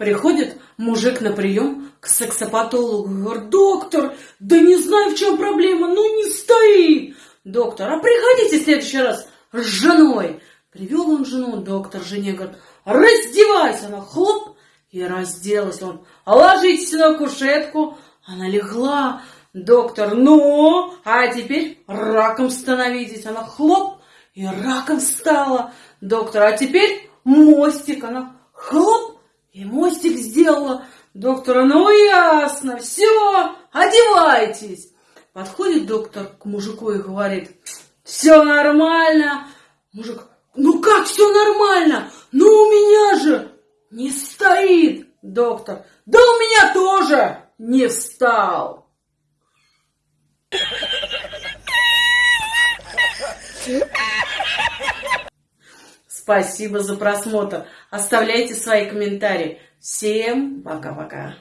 Приходит мужик на прием к сексопатологу. Говорит, доктор, да не знаю, в чем проблема, ну не стоит. Доктор, а приходите в следующий раз с женой. Привел он жену, доктор жене говорит, раздевайся. Она хлоп и разделась. Он, ложитесь на кушетку. Она легла. Доктор, ну, а теперь раком становитесь. Она хлоп и раком стала. Доктор, а теперь мостик. Она хлоп и мостик сделала. Доктора, ну ясно, все, одевайтесь. Подходит доктор к мужику и говорит, все нормально. Мужик, ну как все нормально? Ну у меня же не стоит. Доктор, да у меня тоже не встал. Спасибо за просмотр. Оставляйте свои комментарии. Всем пока-пока.